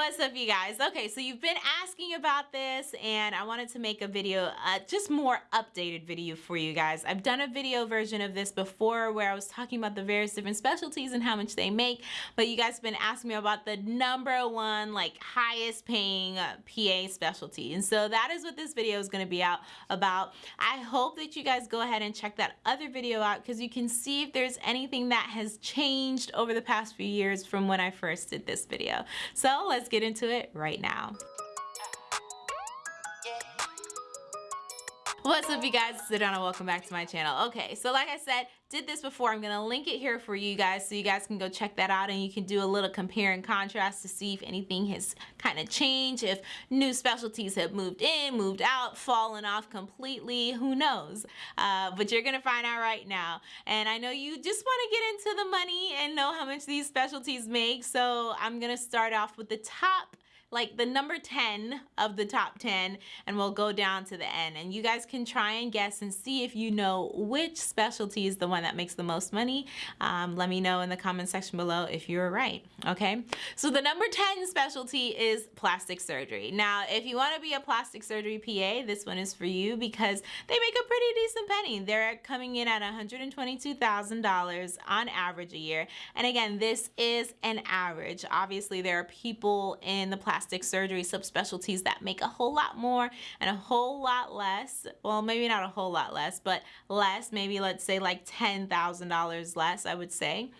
What's up you guys? Okay, so you've been asking about this and I wanted to make a video, uh, just more updated video for you guys. I've done a video version of this before where I was talking about the various different specialties and how much they make, but you guys have been asking me about the number one, like highest paying uh, PA specialty. And so that is what this video is gonna be out about. I hope that you guys go ahead and check that other video out because you can see if there's anything that has changed over the past few years from when I first did this video. So let's let's get into it right now. What's up you guys, it's Adana, welcome back to my channel. Okay, so like I said, did this before, I'm gonna link it here for you guys so you guys can go check that out and you can do a little compare and contrast to see if anything has kind of changed, if new specialties have moved in, moved out, fallen off completely, who knows? Uh, but you're gonna find out right now. And I know you just wanna get into the money and know how much these specialties make, so I'm gonna start off with the top like the number 10 of the top 10 and we'll go down to the end and you guys can try and guess and see if you know which specialty is the one that makes the most money. Um, let me know in the comment section below if you're right okay? So the number 10 specialty is plastic surgery. Now if you want to be a plastic surgery PA this one is for you because they make a pretty decent penny. They're coming in at $122,000 on average a year. And again this is an average. Obviously there are people in the plastic plastic surgery subspecialties that make a whole lot more and a whole lot less. Well, maybe not a whole lot less, but less, maybe let's say like $10,000 less, I would say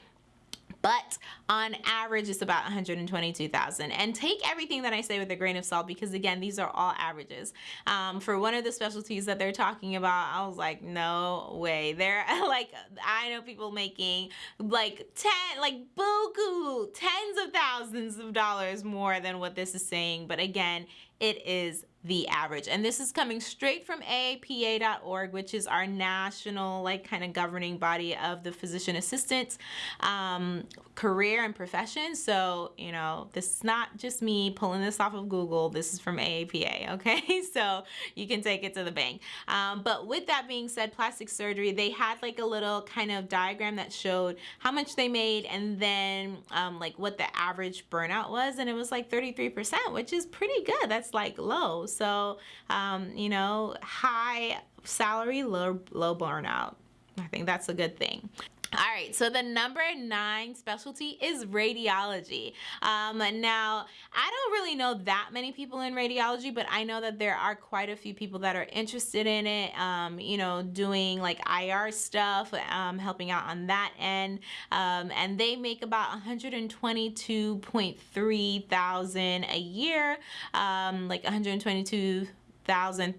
but on average it's about 122,000 and take everything that I say with a grain of salt because again these are all averages. Um, for one of the specialties that they're talking about I was like no way. They're like I know people making like 10 like buku tens of thousands of dollars more than what this is saying. But again it is the average. And this is coming straight from aapa.org which is our national like kind of governing body of the physician assistants um, career and profession. So you know this is not just me pulling this off of google. This is from aapa okay? So you can take it to the bank. Um, but with that being said plastic surgery they had like a little kind of diagram that showed how much they made and then um, like what the average burnout was. And it was like 33 percent which is pretty good. That's like low so, um, you know, high salary, low, low burnout. I think that's a good thing. All right, so the number nine specialty is radiology. Um, now, I don't really know that many people in radiology, but I know that there are quite a few people that are interested in it, um, you know, doing like IR stuff, um, helping out on that end. Um, and they make about 122.3 thousand a year, um, like 122,000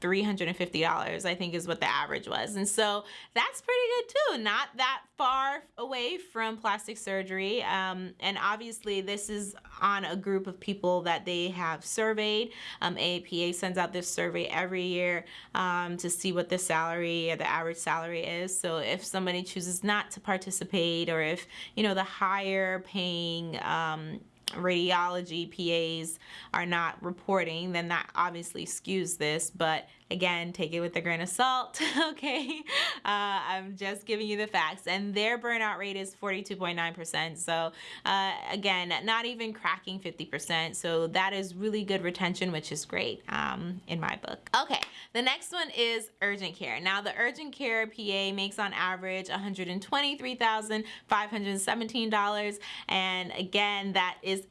$350 I think is what the average was. And so that's pretty good too. Not that far away from plastic surgery. Um, and obviously this is on a group of people that they have surveyed. Um, AAPA sends out this survey every year um, to see what the salary or the average salary is. So if somebody chooses not to participate or if you know the higher paying um, radiology PAs are not reporting, then that obviously skews this. But again, take it with a grain of salt, okay? Uh, I'm just giving you the facts. And their burnout rate is 42.9%. So uh, again, not even cracking 50%. So that is really good retention, which is great um, in my book. Okay, the next one is urgent care. Now the urgent care PA makes on average $123,517. And again, that is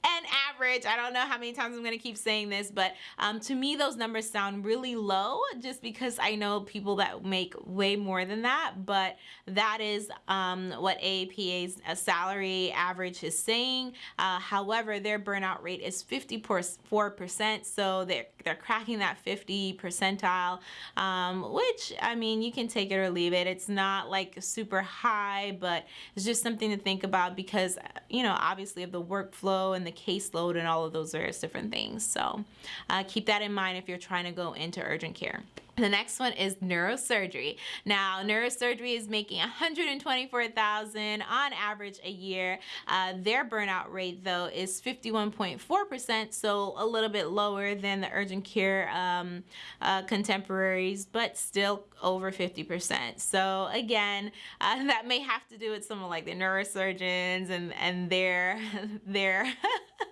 average. I don't know how many times I'm gonna keep saying this, but um, to me, those numbers sound really low just because I know people that make way more than that, but that is um, what AAPA's uh, salary average is saying. Uh, however, their burnout rate is 54%, so they're, they're cracking that 50 percentile, um, which, I mean, you can take it or leave it. It's not like super high, but it's just something to think about because, you know, obviously of the workflow and the caseload and all of those various different things. So uh, keep that in mind if you're trying to go into urgent care. The next one is neurosurgery. Now, neurosurgery is making 124,000 on average a year. Uh, their burnout rate though is 51.4%, so a little bit lower than the urgent care um, uh, contemporaries, but still over 50%. So again, uh, that may have to do with some of like the neurosurgeons and and their their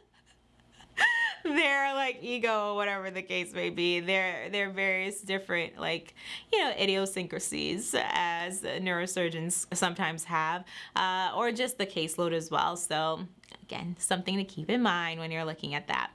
their like ego or whatever the case may be. There are various different like you know idiosyncrasies as neurosurgeons sometimes have, uh, or just the caseload as well. So Again, something to keep in mind when you're looking at that.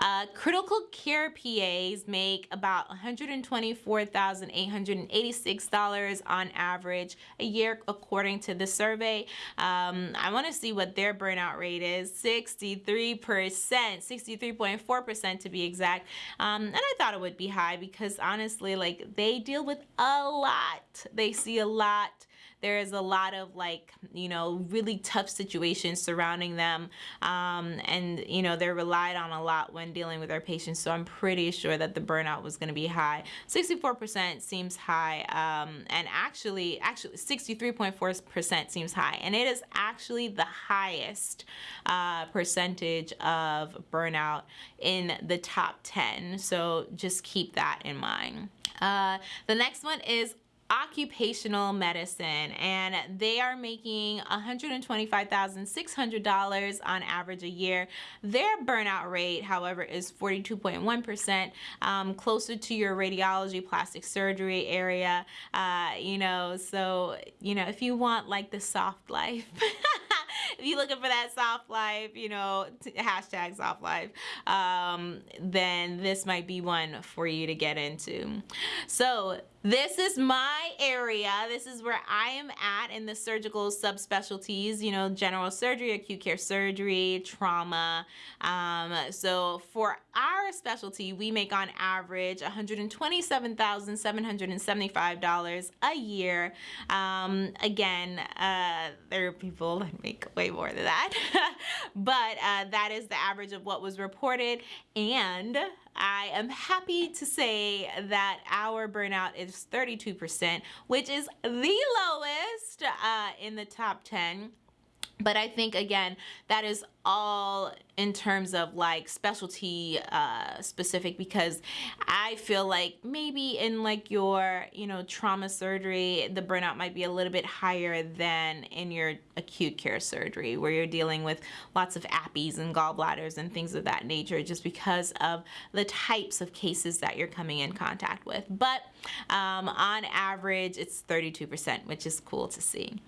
Uh, critical care PAs make about $124,886 on average a year, according to the survey. Um, I want to see what their burnout rate is 63%, 63.4% to be exact. Um, and I thought it would be high because honestly, like they deal with a lot. They see a lot there is a lot of like you know really tough situations surrounding them um, and you know they're relied on a lot when dealing with their patients so I'm pretty sure that the burnout was going to be high. 64% seems high um, and actually actually 63.4% seems high and it is actually the highest uh, percentage of burnout in the top 10 so just keep that in mind. Uh, the next one is occupational medicine and they are making $125,600 on average a year. Their burnout rate, however, is 42.1%, um, closer to your radiology plastic surgery area. Uh, you know, so, you know, if you want like the soft life, if you're looking for that soft life, you know, hashtag soft life, um, then this might be one for you to get into. So this is my area. This is where I am at in the surgical subspecialties, you know, general surgery, acute care surgery, trauma. Um, so for our specialty, we make on average $127,775 a year. Um, again, uh, there are people that make way more than that, but uh, that is the average of what was reported. And I am happy to say that our burnout is 32%, which is the lowest uh, in the top 10 but I think again that is all in terms of like specialty uh, specific because I feel like maybe in like your you know trauma surgery the burnout might be a little bit higher than in your acute care surgery where you're dealing with lots of appies and gallbladders and things of that nature just because of the types of cases that you're coming in contact with but um, on average it's 32% which is cool to see.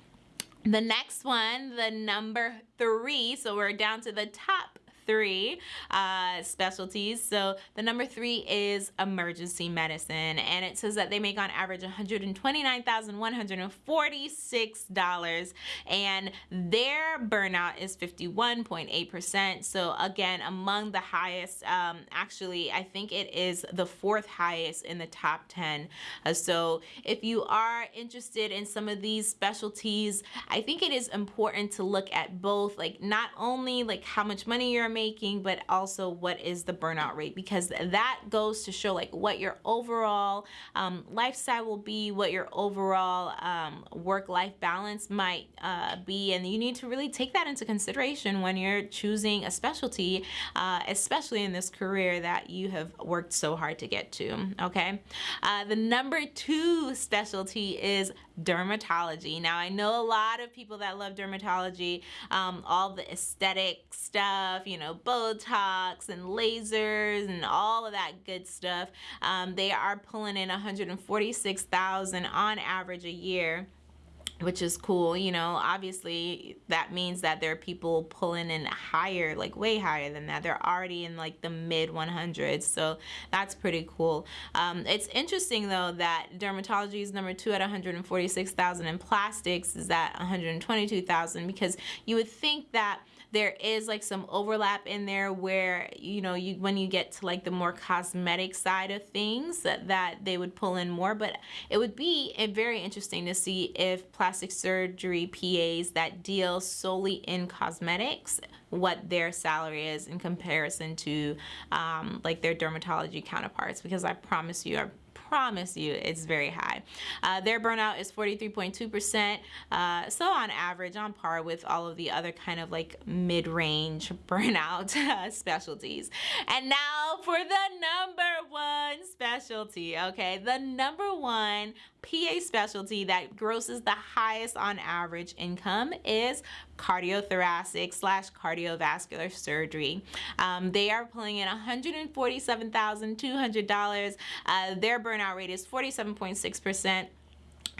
The next one, the number three, so we're down to the top three uh, specialties. So the number three is emergency medicine, and it says that they make on average $129,146, and their burnout is 51.8%. So again, among the highest, um, actually, I think it is the fourth highest in the top 10. Uh, so if you are interested in some of these specialties, I think it is important to look at both, like not only like how much money you're making, but also what is the burnout rate because that goes to show like what your overall um, lifestyle will be, what your overall um, work-life balance might uh, be, and you need to really take that into consideration when you're choosing a specialty, uh, especially in this career that you have worked so hard to get to, okay? Uh, the number two specialty is dermatology. Now, I know a lot of people that love dermatology, um, all the aesthetic stuff, you know, Botox and lasers and all of that good stuff. Um, they are pulling in 146,000 on average a year which is cool you know obviously that means that there are people pulling in higher like way higher than that. They're already in like the mid 100s so that's pretty cool. Um, it's interesting though that dermatology is number two at 146,000 and plastics is at 122,000 because you would think that there is like some overlap in there where you know you when you get to like the more cosmetic side of things that, that they would pull in more. But it would be eh, very interesting to see if plastic surgery PAs that deal solely in cosmetics what their salary is in comparison to um, like their dermatology counterparts. Because I promise you I promise you it's very high. Uh, their burnout is 43.2%, uh, so on average, on par with all of the other kind of like mid-range burnout specialties. And now for the number one specialty, okay? The number one PA specialty that grosses the highest on average income is cardiothoracic slash cardiovascular surgery. Um, they are pulling in $147,200. Uh, their burnout rate is 47.6%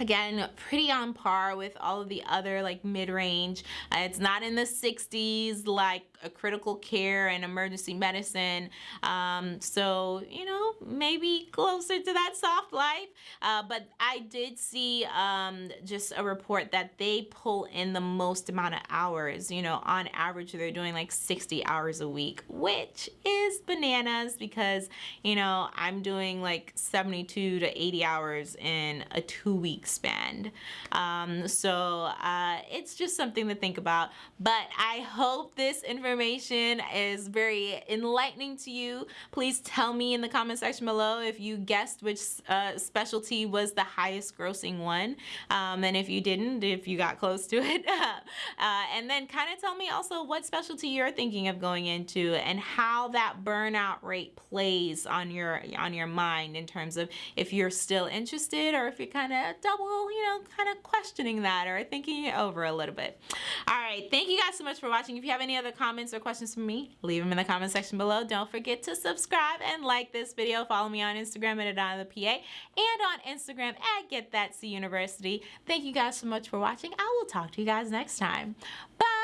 again pretty on par with all of the other like mid-range. Uh, it's not in the 60s like a critical care and emergency medicine. Um, so you know maybe closer to that soft life. Uh, but I did see um, just a report that they pull in the most amount of hours you know on average they're doing like 60 hours a week which is bananas because you know I'm doing like 72 to 80 hours in a two week span um, so uh, it's just something to think about but I hope this information is very enlightening to you, please tell me in the comment section below if you guessed which uh, specialty was the highest grossing one. Um, and if you didn't, if you got close to it. uh, and then kind of tell me also what specialty you're thinking of going into and how that burnout rate plays on your on your mind in terms of if you're still interested or if you're kind of double, you know, kind of questioning that or thinking it over a little bit. All right, thank you guys so much for watching. If you have any other comments, or questions for me, leave them in the comment section below. Don't forget to subscribe and like this video. Follow me on Instagram at Adana the PA and on Instagram at Get That C University. Thank you guys so much for watching. I will talk to you guys next time. Bye!